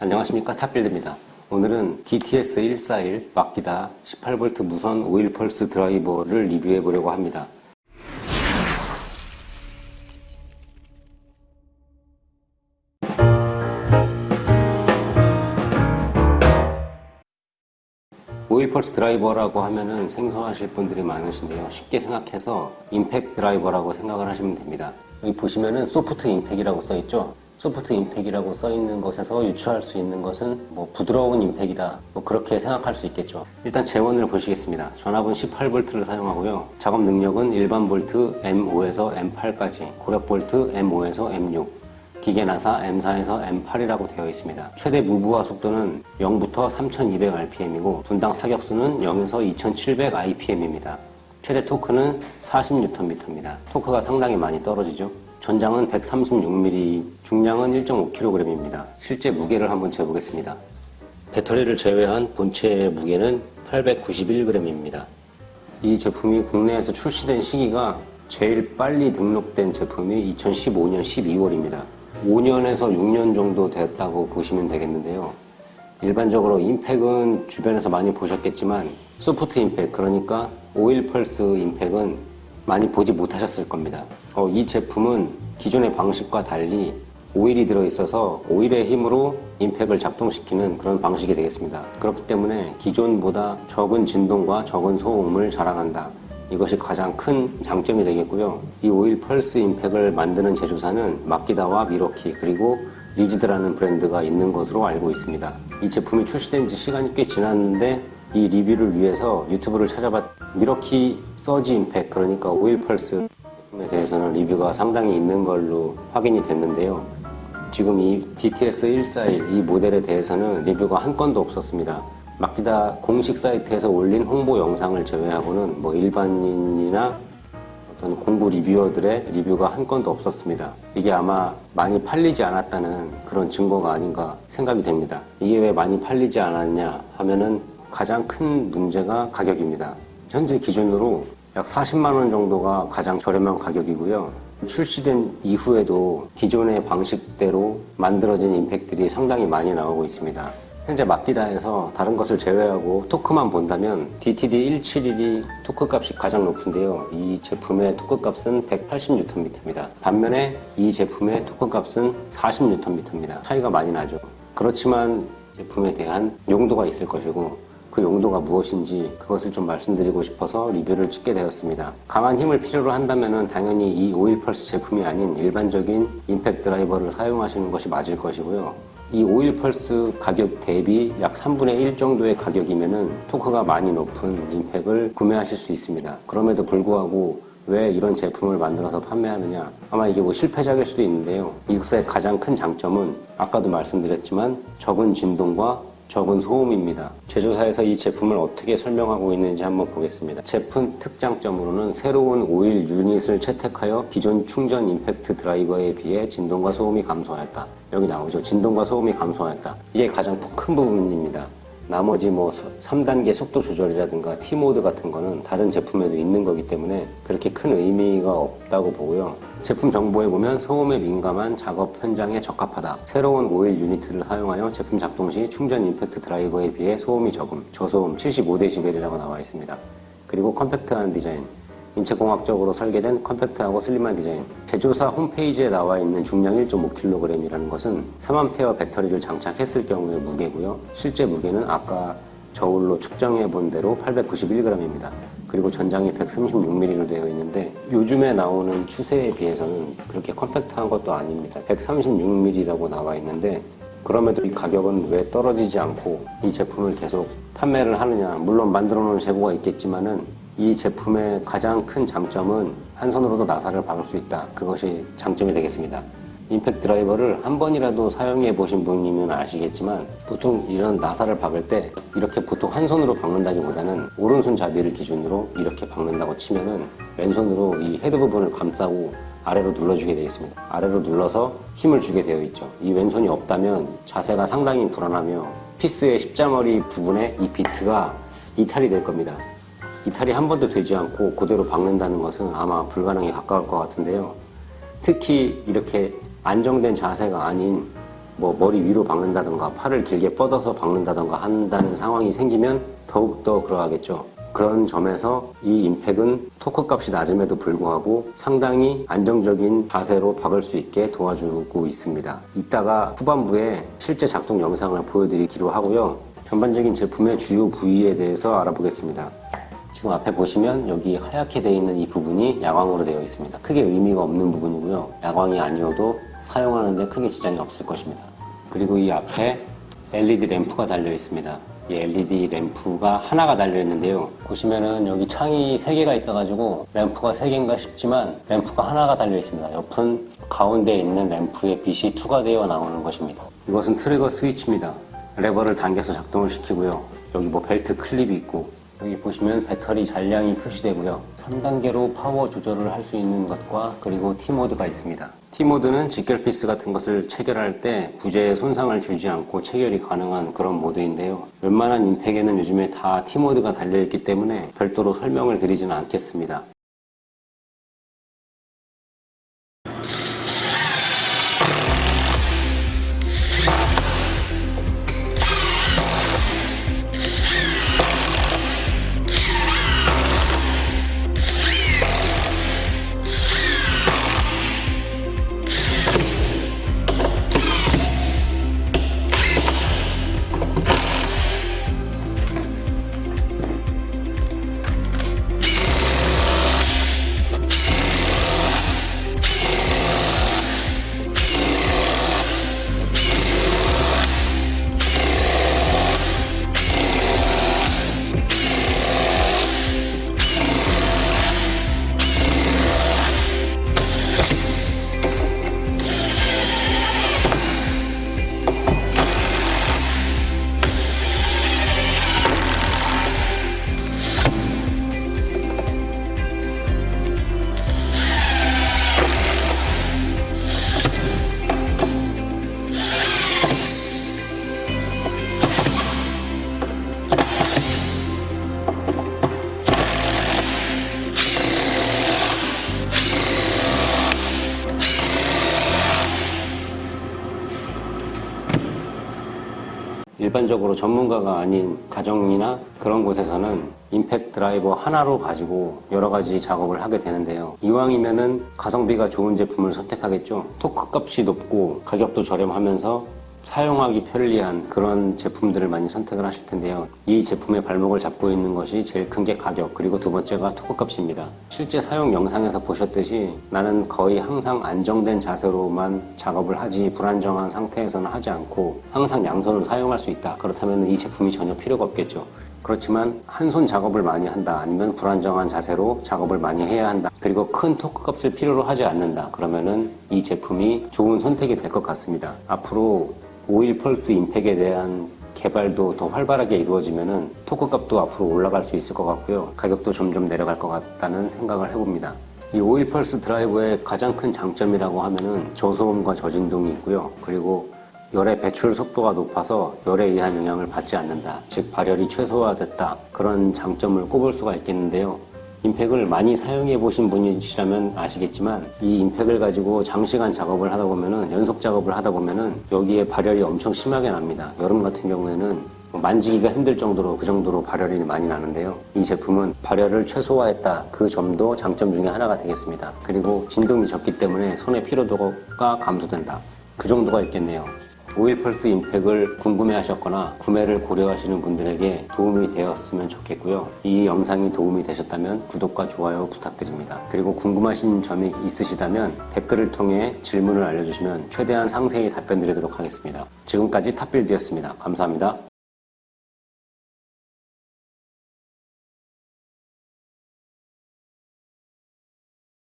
안녕하십니까 탑빌드입니다. 오늘은 DTS141 마키다 18V 무선 오일 펄스 드라이버를 리뷰해 보려고 합니다. 오일 펄스 드라이버라고 하면은 생소하실 분들이 많으신데요. 쉽게 생각해서 임팩 드라이버라고 생각을 하시면 됩니다. 여기 보시면은 soft 임팩이라고 써 있죠. soft 임팩이라고 써 있는 것에서 유추할 수 있는 것은 뭐 부드러운 임팩이다. 뭐 그렇게 생각할 수 있겠죠. 일단 제원을 보시겠습니다. 전압은 18V를 사용하고요. 작업 능력은 일반 볼트 M5에서 M8까지, 고력 볼트 M5에서 M6, 기계 나사 M4에서 M8이라고 되어 있습니다. 최대 무부하 속도는 0부터 3200rpm이고 분당 타격수는 0에서 2700rpm입니다. 최대 토크는 40Nm입니다. 토크가 상당히 많이 떨어지죠. 전장은 136mm, 중량은 1.5kg입니다. 실제 무게를 한번 재보겠습니다. 배터리를 제외한 본체의 무게는 891g입니다. 이 제품이 국내에서 출시된 시기가 제일 빨리 등록된 제품이 2015년 12월입니다. 5년에서 6년 정도 됐다고 보시면 되겠는데요. 일반적으로 임팩은 주변에서 많이 보셨겠지만 soft 임팩 그러니까 오일 펄스 임팩은 많이 보지 못하셨을 겁니다. 어, 이 제품은 기존의 방식과 달리 오일이 들어있어서 오일의 힘으로 임팩을 작동시키는 그런 방식이 되겠습니다. 그렇기 때문에 기존보다 적은 진동과 적은 소음을 자랑한다. 이것이 가장 큰 장점이 되겠고요. 이 오일 펄스 임팩을 만드는 제조사는 마키다와 밀워키 그리고 리지드라는 브랜드가 있는 것으로 알고 있습니다. 이 제품이 출시된 지 시간이 꽤 지났는데 이 리뷰를 위해서 유튜브를 찾아봤 밀워키 surge 임팩 그러니까 오일 펄스 제품에 대해서는 리뷰가 상당히 있는 걸로 확인이 됐는데요. 지금 이 DTS141 이 모델에 대해서는 리뷰가 한 건도 없었습니다. 마키다 공식 사이트에서 올린 홍보 영상을 제외하고는 뭐 일반인이나 어떤 공구 reviewer들의 리뷰가 한 건도 없었습니다. 이게 아마 많이 팔리지 않았다는 그런 증거가 아닌가 생각이 됩니다. 이게 왜 많이 팔리지 않았냐 하면은 가장 큰 문제가 가격입니다. 현재 기준으로 약 40만 원 정도가 가장 저렴한 가격이고요. 출시된 이후에도 기존의 방식대로 만들어진 임팩들이 상당히 많이 나오고 있습니다. 현재 마키다에서 다른 것을 제외하고 토크만 본다면 DTD171이 토크 값이 가장 높은데요. 이 제품의 토크 값은 180Nm입니다. 반면에 이 제품의 토크 값은 40Nm입니다. 차이가 많이 나죠. 그렇지만 제품에 대한 용도가 있을 것이고 그 용도가 무엇인지 그것을 좀 말씀드리고 싶어서 리뷰를 찍게 되었습니다. 강한 힘을 필요로 한다면 당연히 이 오일 펄스 제품이 아닌 일반적인 임팩 드라이버를 사용하시는 것이 맞을 것이고요. 이 오일 펄스 가격 대비 약 3분의 1 정도의 가격이면은 토크가 많이 높은 임팩을 구매하실 수 있습니다. 그럼에도 불구하고 왜 이런 제품을 만들어서 판매하느냐 아마 이게 뭐 실패작일 수도 있는데요 이것의 가장 큰 장점은 아까도 말씀드렸지만 적은 진동과 적은 소음입니다. 제조사에서 이 제품을 어떻게 설명하고 있는지 한번 보겠습니다. 제품 특장점으로는 새로운 오일 유닛을 채택하여 기존 충전 임팩트 드라이버에 비해 진동과 소음이 감소하였다. 여기 나오죠. 진동과 소음이 감소하였다. 이게 가장 큰 부분입니다. 나머지 뭐 3단계 속도 조절이라든가 T모드 같은 거는 다른 제품에도 있는 거기 때문에 그렇게 큰 의미가 없다고 보고요. 제품 정보에 보면 소음에 민감한 작업 현장에 적합하다. 새로운 오일 유니트를 사용하여 제품 작동 시 충전 임팩트 드라이버에 비해 소음이 적음, 저소음 75dB이라고 나와 있습니다. 그리고 컴팩트한 디자인, 인체공학적으로 설계된 컴팩트하고 슬림한 디자인. 제조사 홈페이지에 나와 있는 중량 1.5kg이라는 것은 3A 배터리를 장착했을 경우의 무게고요. 실제 무게는 아까 저울로 측정해 본 대로 891g입니다. 그리고 전장이 136mm로 되어 있는데 요즘에 나오는 추세에 비해서는 그렇게 컴팩트한 것도 아닙니다. 136mm라고 나와 있는데 그럼에도 이 가격은 왜 떨어지지 않고 이 제품을 계속 판매를 하느냐. 물론 만들어 놓은 재고가 있겠지만은 이 제품의 가장 큰 장점은 한 손으로도 나사를 박을 수 있다. 그것이 장점이 되겠습니다. 임팩트 드라이버를 한 번이라도 사용해 보신 분이면 아시겠지만 보통 이런 나사를 박을 때 이렇게 보통 한 손으로 박는다기보다는 오른손잡이를 기준으로 이렇게 박는다고 치면은 왼손으로 이 헤드 부분을 감싸고 아래로 눌러주게 되어 있습니다. 아래로 눌러서 힘을 주게 되어 있죠. 이 왼손이 없다면 자세가 상당히 불안하며 피스의 십자머리 부분에 이 비트가 이탈이 될 겁니다. 이탈이 한 번도 되지 않고 그대로 박는다는 것은 아마 불가능에 가까울 것 같은데요. 특히 이렇게 안정된 자세가 아닌 뭐 머리 위로 박는다던가 팔을 길게 뻗어서 박는다던가 한다는 상황이 생기면 더욱더 그러하겠죠. 그런 점에서 이 임팩은 토크 값이 낮음에도 불구하고 상당히 안정적인 자세로 박을 수 있게 도와주고 있습니다. 이따가 후반부에 실제 작동 영상을 보여드리기로 하고요. 전반적인 제품의 주요 부위에 대해서 알아보겠습니다. 지금 앞에 보시면 여기 하얗게 되어 있는 이 부분이 야광으로 되어 있습니다. 크게 의미가 없는 부분이고요. 야광이 아니어도 사용하는데 크게 지장이 없을 것입니다. 그리고 이 앞에 LED 램프가 달려 있습니다. 이 LED 램프가 하나가 달려 있는데요. 보시면은 여기 창이 3개가 있어가지고 램프가 3개인가 싶지만 램프가 하나가 달려 있습니다. 옆은 가운데 있는 램프에 빛이 투과되어 나오는 것입니다. 이것은 트리거 스위치입니다. 레버를 당겨서 작동을 시키고요. 여기 뭐 벨트 클립이 있고 여기 보시면 배터리 잔량이 표시되고요. 3단계로 파워 조절을 할 수 있는 것과 그리고 T모드가 있습니다. T모드는 직결 피스 같은 것을 체결할 때 부재에 손상을 주지 않고 체결이 가능한 그런 모드인데요. 웬만한 임팩에는 요즘에 다 T모드가 달려있기 때문에 별도로 설명을 드리지는 않겠습니다. 일반적으로 전문가가 아닌 가정이나 그런 곳에서는 임팩 드라이버 하나로 가지고 여러 가지 작업을 하게 되는데요. 이왕이면은 가성비가 좋은 제품을 선택하겠죠. 토크 값이 높고 가격도 저렴하면서 사용하기 편리한 그런 제품들을 많이 선택을 하실 텐데요. 이 제품의 발목을 잡고 있는 것이 제일 큰 게 가격, 그리고 두 번째가 토크 값입니다. 실제 사용 영상에서 보셨듯이 나는 거의 항상 안정된 자세로만 작업을 하지 불안정한 상태에서는 하지 않고 항상 양손을 사용할 수 있다. 그렇다면 이 제품이 전혀 필요가 없겠죠. 그렇지만 한 손 작업을 많이 한다 아니면 불안정한 자세로 작업을 많이 해야 한다 그리고 큰 토크 값을 필요로 하지 않는다 그러면은 이 제품이 좋은 선택이 될 것 같습니다 앞으로 오일 펄스 임팩에 대한 개발도 더 활발하게 이루어지면은 토크 값도 앞으로 올라갈 수 있을 것 같고요 가격도 점점 내려갈 것 같다는 생각을 해봅니다 이 오일 펄스 드라이버의 가장 큰 장점이라고 하면은 저소음과 저진동이 있고요 그리고 열의 배출 속도가 높아서 열에 의한 영향을 받지 않는다. 즉 발열이 최소화됐다. 그런 장점을 꼽을 수가 있겠는데요. 임팩을 많이 사용해 보신 분이시라면 아시겠지만 이 임팩을 가지고 장시간 작업을 하다 보면은 연속 작업을 하다 보면은 여기에 발열이 엄청 심하게 납니다. 여름 같은 경우에는 만지기가 힘들 정도로 그 정도로 발열이 많이 나는데요. 이 제품은 발열을 최소화했다. 그 점도 장점 중에 하나가 되겠습니다. 그리고 진동이 적기 때문에 손의 피로도가 감소된다. 그 정도가 있겠네요. 오일 펄스 임팩을 궁금해 하셨거나 구매를 고려하시는 분들에게 도움이 되었으면 좋겠고요. 이 영상이 도움이 되셨다면 구독과 좋아요 부탁드립니다. 그리고 궁금하신 점이 있으시다면 댓글을 통해 질문을 알려주시면 최대한 상세히 답변 드리도록 하겠습니다. 지금까지 탑빌드였습니다. 감사합니다.